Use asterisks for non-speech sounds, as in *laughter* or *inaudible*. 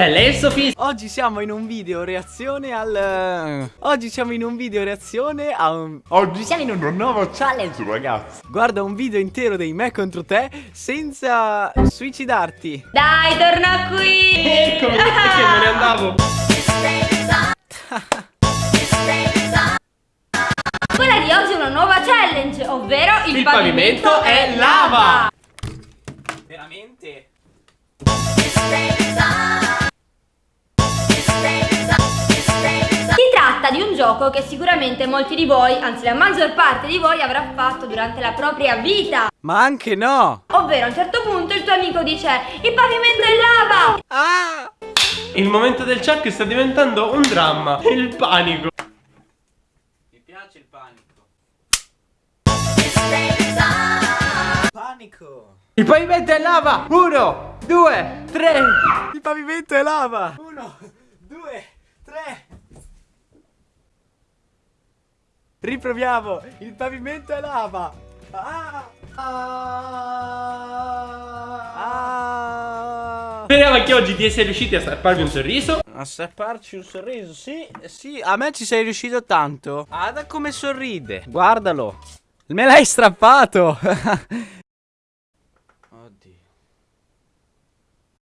E lei è Sofì. Oggi siamo in un video reazione al... Oggi siamo in un video reazione a un... Oggi siamo in un nuovo challenge ragazzi Guarda un video intero dei me contro te senza suicidarti Dai, torna qui! Eccomi, *laughs* perché me ne andavo. Quella di oggi è una nuova challenge, ovvero il, Il pavimento è lava. Veramente? Gioco che sicuramente molti di voi, anzi la maggior parte di voi avrà fatto durante la propria vita Ma anche no Ovvero a un certo punto il tuo amico dice Il pavimento è lava! Ah! Il momento del Chuck sta diventando un dramma. Il panico. Mi piace il panico Panico Il pavimento è lava Uno, due, tre Il pavimento è lava Uno, due, tre Riproviamo Il pavimento è lava Ah! Ah! Speriamo che oggi ti essere riusciti a strapparvi un sorriso. A strapparci un sorriso, sì, sì, a me ci sei riuscito tanto. Guarda come sorride, guardalo. Me l'hai strappato. *laughs*